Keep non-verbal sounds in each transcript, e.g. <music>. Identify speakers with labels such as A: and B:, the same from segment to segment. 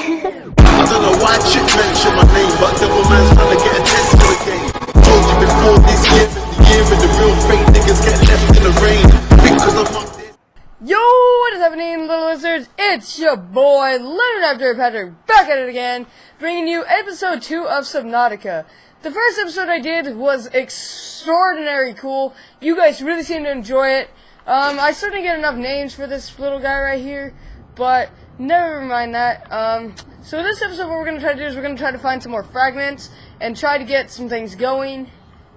A: I don't know why chick mention my name, but devil man's trying to get attention to the game. Told you before this year the year the real fake niggas get left in the rain. Because I'm.
B: Yo, what is happening, little lizards? It's your boy, Leonard After Patrick, back at it again, bringing you episode 2 of Subnautica. The first episode I did was extraordinary cool. You guys really seem to enjoy it. Um, I still didn't get enough names for this little guy right here, but never mind that. Um, so this episode, what we're going to try to do is we're going to try to find some more fragments and try to get some things going.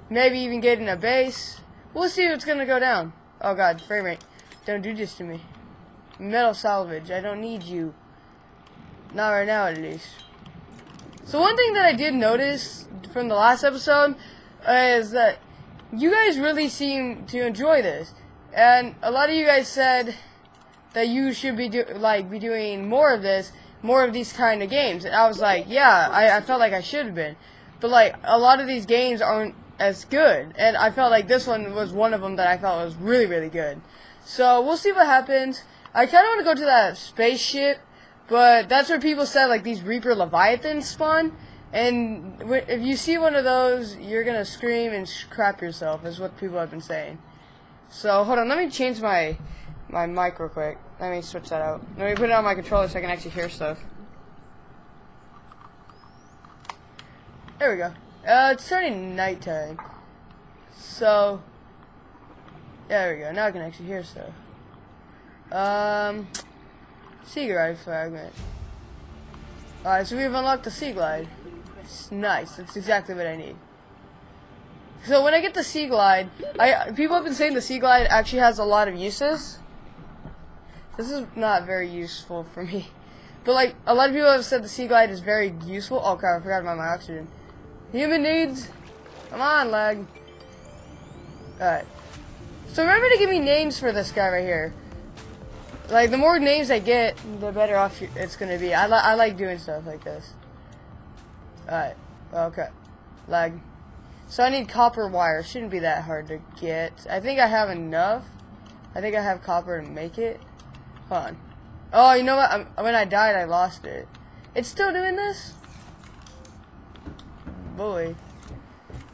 B: Maybe even get in a base. We'll see what's going to go down. Oh god, frame rate. Don't do this to me. Metal salvage, I don't need you. Not right now, at least. So one thing that I did notice from the last episode is that you guys really seem to enjoy this, and a lot of you guys said that you should be do like be doing more of this, more of these kind of games, and I was like, yeah, I, I felt like I should have been, but like a lot of these games aren't as good, and I felt like this one was one of them that I felt was really really good. So we'll see what happens. I kind of want to go to that spaceship, but that's where people said like these Reaper Leviathans spawn. And if you see one of those, you're gonna scream and crap yourself. Is what people have been saying. So hold on, let me change my my mic real quick. Let me switch that out. Let me put it on my controller so I can actually hear stuff. There we go. Uh, it's turning nighttime. So, there we go. Now I can actually hear stuff. Um, sea glide fragment. Alright, so we've unlocked the sea glide. It's nice. That's exactly what I need. So when I get the sea glide, I people have been saying the sea glide actually has a lot of uses. This is not very useful for me. But like a lot of people have said the sea glide is very useful. Oh crap, I forgot about my oxygen. Human needs. Come on, lag. Alright. So remember to give me names for this guy right here. Like, the more names I get, the better off it's gonna be. I, li I like doing stuff like this. Alright. Okay. Lag. So I need copper wire. Shouldn't be that hard to get. I think I have enough. I think I have copper to make it. On. Oh, you know what? I'm, when I died, I lost it. It's still doing this? Boy.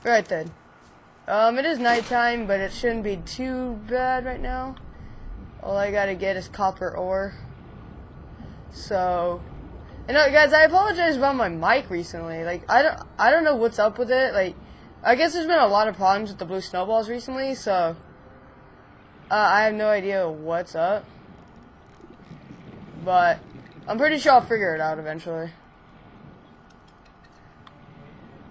B: Right then. Um, it is nighttime, but it shouldn't be too bad right now. All I gotta get is copper ore. So, you know, guys, I apologize about my mic recently. Like, I don't, I don't know what's up with it. Like, I guess there's been a lot of problems with the blue snowballs recently, so uh, I have no idea what's up. But I'm pretty sure I'll figure it out eventually.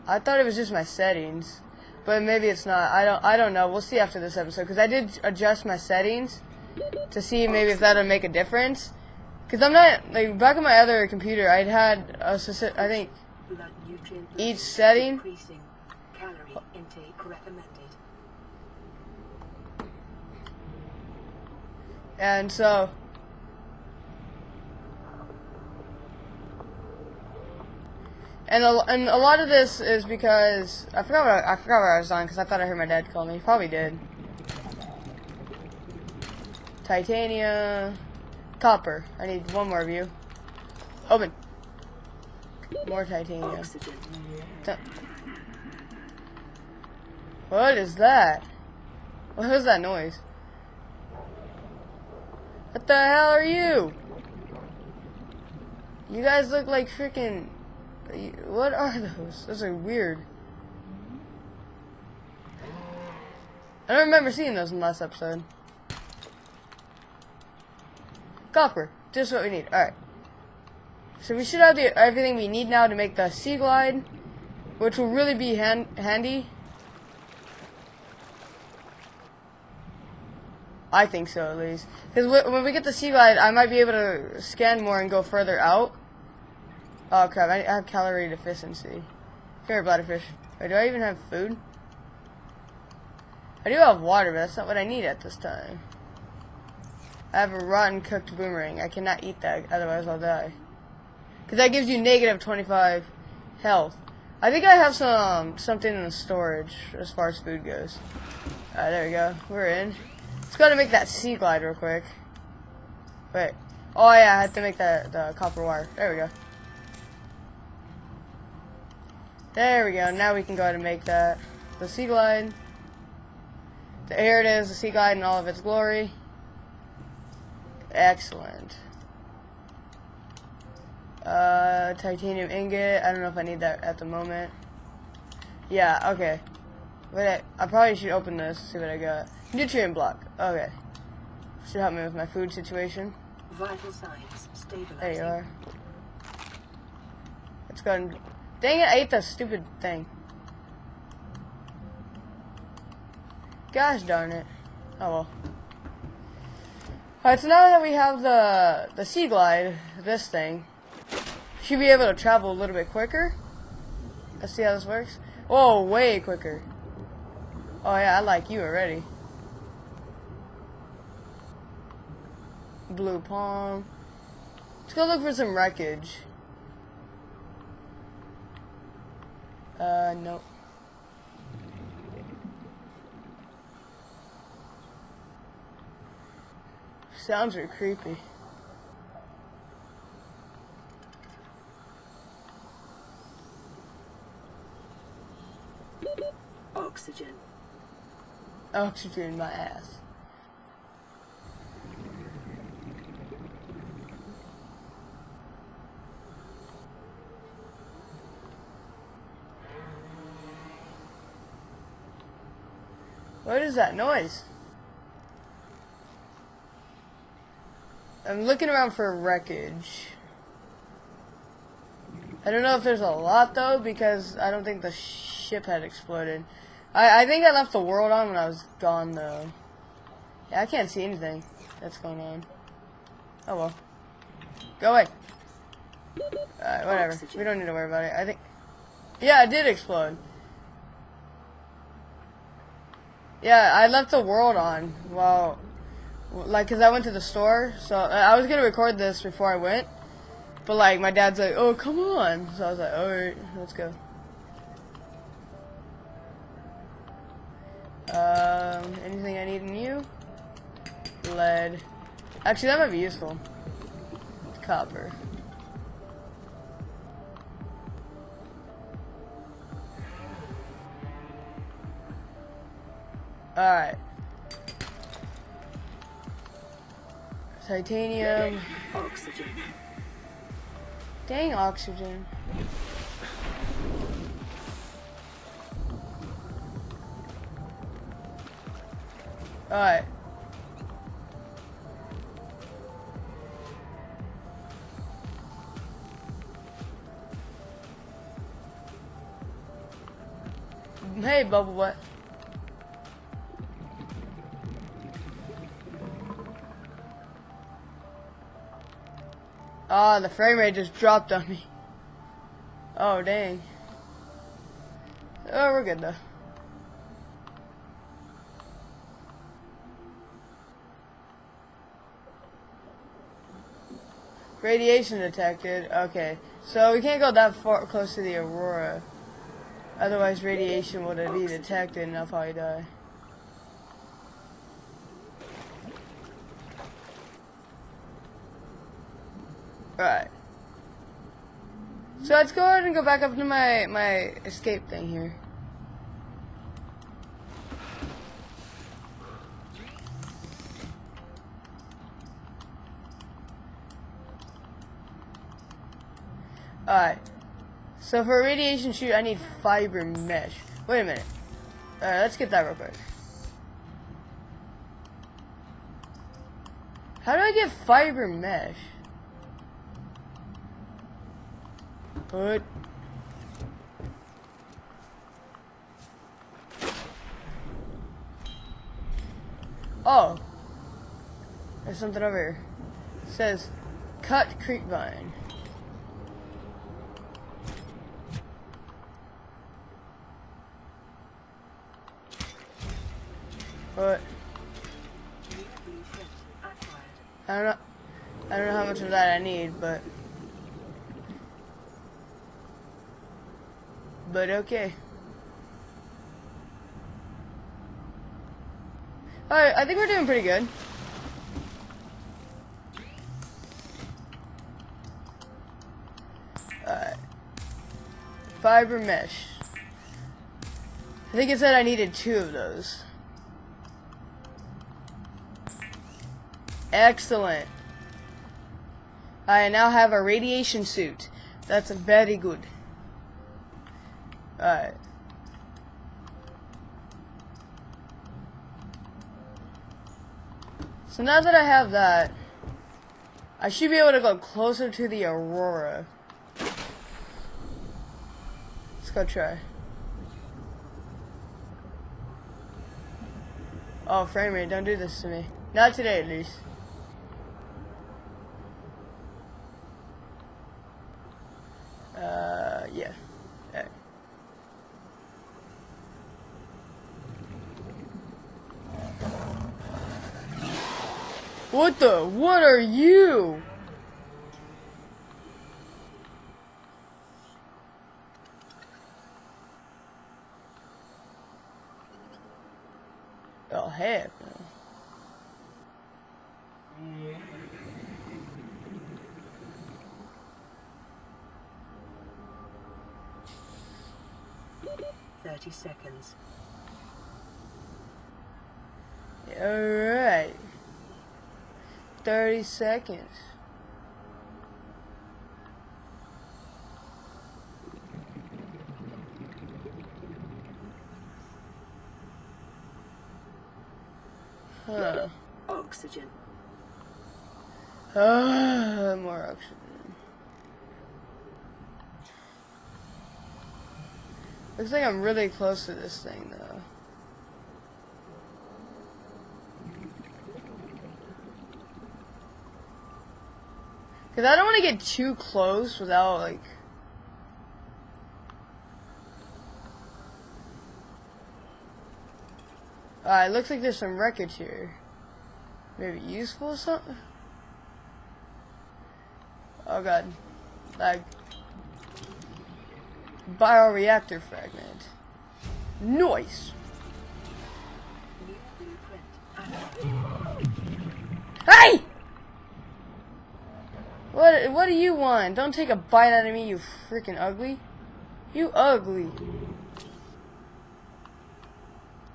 B: I thought it was just my settings, but maybe it's not. I don't. I don't know. We'll see after this episode because I did adjust my settings to see maybe if that'll make a difference. Because I'm not like back on my other computer, I'd had a speci- I think Each setting? And so, and a, and a lot of this is because I forgot what I, I forgot where I was on because I thought I heard my dad call me. He probably did. Titania, copper. I need one more of you. Open. More titanium. What is that? What was that noise? What the hell are you? You guys look like freaking. What are those? Those are weird. I don't remember seeing those in the last episode. Copper. Just what we need. Alright. So we should have the, everything we need now to make the Sea Glide, which will really be hand, handy. I think so, at least. Because when we get the Sea Glide, I might be able to scan more and go further out. Oh crap, I I have calorie deficiency. Here, bladderfish. Wait, do I even have food? I do have water, but that's not what I need at this time. I have a rotten cooked boomerang. I cannot eat that, otherwise I'll die. Because that gives you negative 25 health. I think I have some something in the storage as far as food goes. Alright, there we go. We're in. Let's go to make that sea glide real quick. Wait. Oh yeah, I have to make that the copper wire. There we go. There we go. Now we can go ahead and make that. The Sea Glide. Here it is, the Sea Glide in all of its glory. Excellent. Uh, titanium ingot. I don't know if I need that at the moment. Yeah, okay. Wait, I probably should open this, see what I got. Nutrient block. Okay. Should help me with my food situation.
C: Vital signs stabilizing.
B: There you are. Let's go and... Dang it, I ate that stupid thing. Gosh darn it. Oh well. Alright, so now that we have the the Sea Glide, this thing, should be able to travel a little bit quicker. Let's see how this works. Oh, way quicker. Oh yeah, I like you already. Blue palm. Let's go look for some wreckage. Uh, no. Sounds are creepy.
C: Oxygen.
B: Oxygen in my ass. What is that noise? I'm looking around for wreckage. I don't know if there's a lot though because I don't think the ship had exploded. I, I think I left the world on when I was gone though. Yeah, I can't see anything that's going on. Oh well. Go away. Alright, whatever. We don't need to worry about it. I think... Yeah, it did explode. Yeah, I left the world on while... Like, because I went to the store, so I was going to record this before I went. But, like, my dad's like, oh, come on. So I was like, alright, let's go. Um, anything I need in you? Lead. Actually, that might be useful. Copper. Alright. Titanium.
C: Oxygen.
B: Dang oxygen. Alright. Hey, Bubble Butt. Ah, the frame rate just dropped on me. Oh, dang. Oh, we're good though. Radiation detected. Okay. So we can't go that far close to the aurora. Otherwise radiation would be detected and I'll probably die. Right. So let's go ahead and go back up to my, my escape thing here. Alright. So for a radiation shoot, I need fiber mesh. Wait a minute. Alright, let's get that real quick. How do I get fiber mesh? Put. Oh. There's something over here. It says, cut creepvine. But
C: New.
B: I don't know. I don't know how much of that I need, but but okay. Alright, I think we're doing pretty good. Alright. Fiber mesh. I think it said I needed two of those. Excellent. I now have a radiation suit. That's very good. Alright. So now that I have that, I should be able to go closer to the Aurora. Let's go try. Oh, frame rate, don't do this to me. Not today, at least. Uh, yeah. Alright. What the? What are you? Oh, heck.
C: Thirty seconds.
B: Alright. 30 seconds. Huh.
C: Oxygen.
B: Ah, more oxygen. Looks like I'm really close to this thing, though. Because I don't want to get too close without, like... Uh, it looks like there's some wreckage here. Maybe useful or something? Oh god. Like... Bioreactor fragment. Noise! Hey! What what do you want? Don't take a bite out of me, you freaking ugly. You ugly.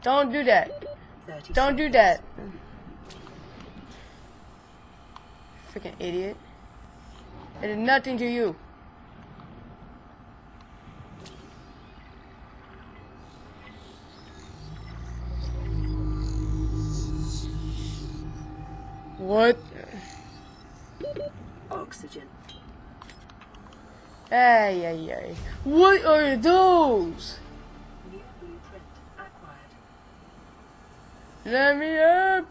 B: Don't do that. Don't do that. Freaking idiot. I did nothing to you. What?
C: Oxygen.
B: Ay, ay, ay. What are those? Let me up.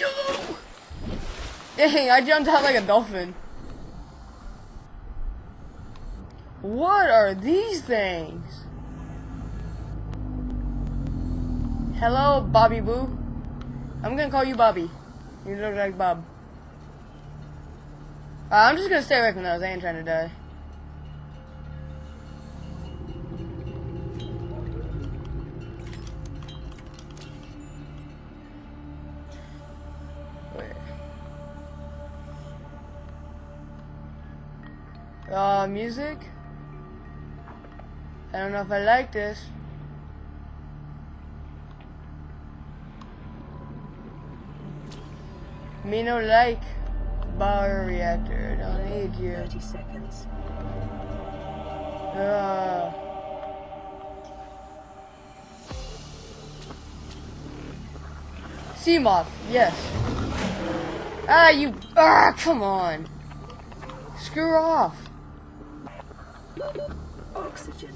B: Yo! Dang, I jumped out like a dolphin. What are these things? Hello, Bobby Boo. I'm gonna call you Bobby. You look like Bob. Uh, I'm just gonna stay away from those. I ain't trying to die. Wait. Uh, music? I don't know if I like this. Me no like bioreactor. I don't need you.
C: 30 seconds.
B: Uh. Seamoth, yes. Ah, you. Ah, come on. Screw off.
C: Oxygen.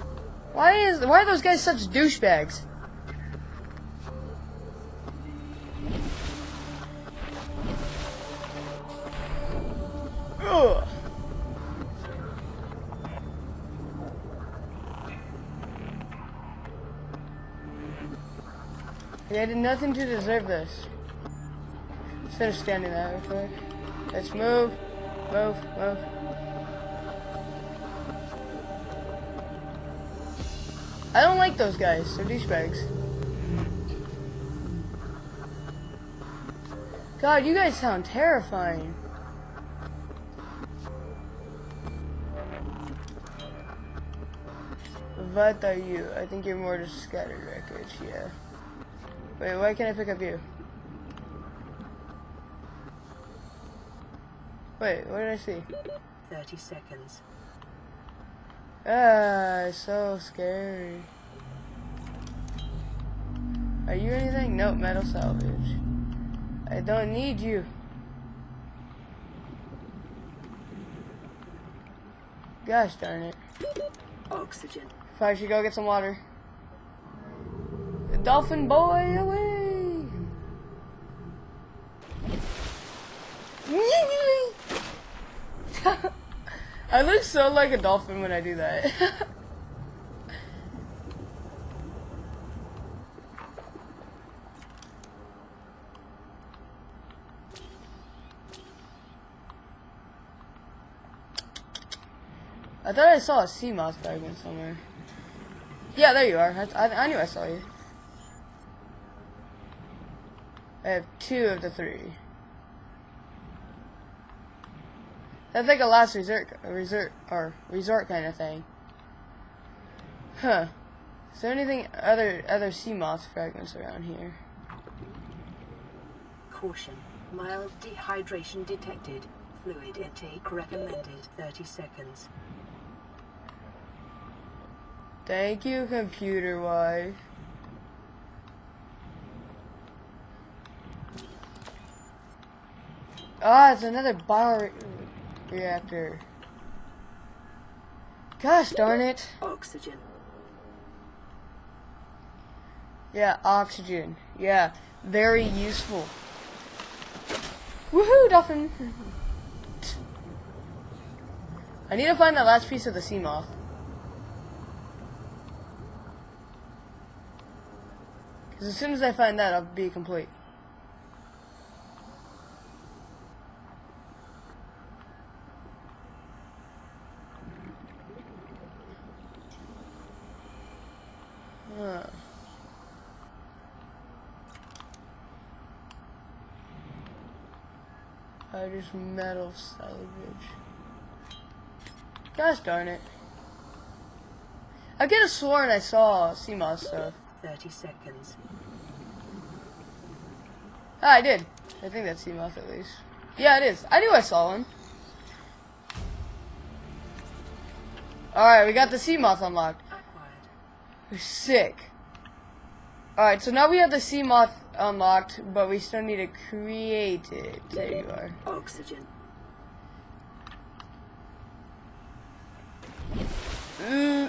B: Why is why are those guys such douchebags? Ugh. I did nothing to deserve this. Instead of standing there real quick. Let's move. Move, move. I don't like those guys. They're douchebags. God, you guys sound terrifying. What are you? I think you're more just scattered wreckage, yeah. Wait, why can't I pick up you? Wait, what did I see?
C: 30 seconds.
B: Ah, so scary. Are you anything? Nope, metal salvage. I don't need you. Gosh darn it.
C: Oxygen.
B: Probably should go get some water. The dolphin boy away! <laughs> I look so like a dolphin when I do that. <laughs> I thought I saw a Seamoth fragment somewhere. Yeah, there you are. I, I, I knew I saw you. I have two of the three. That's like a last resort, a resort, or resort kind of thing. Huh. Is there anything other other Seamoth fragments around here?
C: Caution. Mild dehydration detected. Fluid intake recommended. 30 seconds.
B: Thank you, computer wife. Ah, it's another bioreactor. Gosh darn it.
C: Oxygen.
B: Yeah, oxygen. Yeah, very useful. Woohoo, dolphin! <laughs> I need to find that last piece of the Seamoth. Because as soon as I find that, I'll be complete. Huh. I just metal salvage. Gosh darn it. I could have sworn I saw moth stuff.
C: 30 seconds.
B: Ah, I did. I think that's Seamoth at least. Yeah, it is. I knew I saw one. Alright, we got the Seamoth unlocked.
C: Acquired.
B: Sick. Alright, so now we have the Seamoth unlocked, but we still need to create it. There you are.
C: Oxygen.
B: Uh,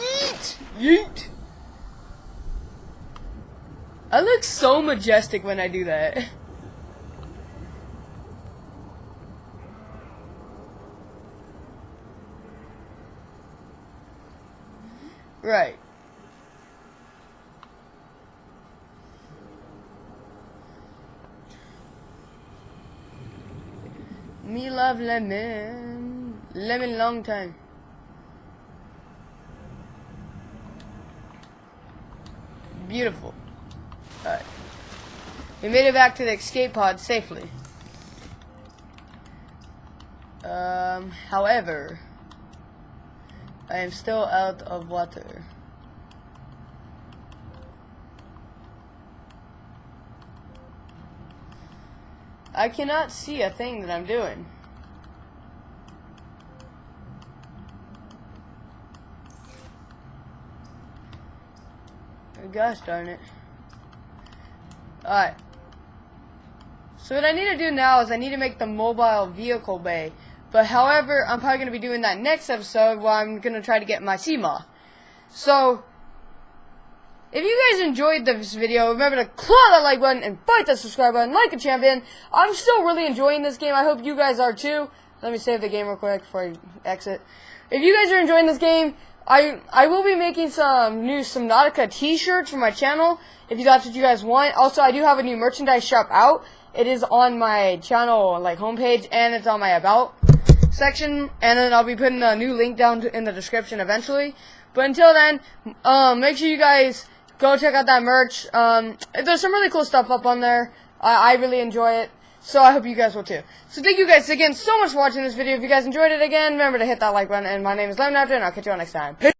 B: yeet! Yeet! I look so majestic when I do that. Right. Me love lemon. Lemon long time. Beautiful. We made it back to the escape pod safely. Um, however, I am still out of water. I cannot see a thing that I'm doing. Gosh darn it. Alright. So what I need to do now is I need to make the mobile vehicle bay. But however, I'm probably going to be doing that next episode where I'm going to try to get my Seamoth. So, if you guys enjoyed this video, remember to claw that like button and fight that subscribe button like a champion. I'm still really enjoying this game. I hope you guys are too. Let me save the game real quick before I exit. If you guys are enjoying this game, I I will be making some new Subnautica t-shirts for my channel if that's what you guys want. Also, I do have a new merchandise shop out. It is on my channel like homepage and it's on my about section and then I'll be putting a new link down to, in the description eventually. But until then, um, make sure you guys go check out that merch. Um, there's some really cool stuff up on there. I, I really enjoy it. So I hope you guys will too. So thank you guys again so much for watching this video. If you guys enjoyed it again, remember to hit that like button. And my name is Lemon After, and I'll catch you all next time. Peace.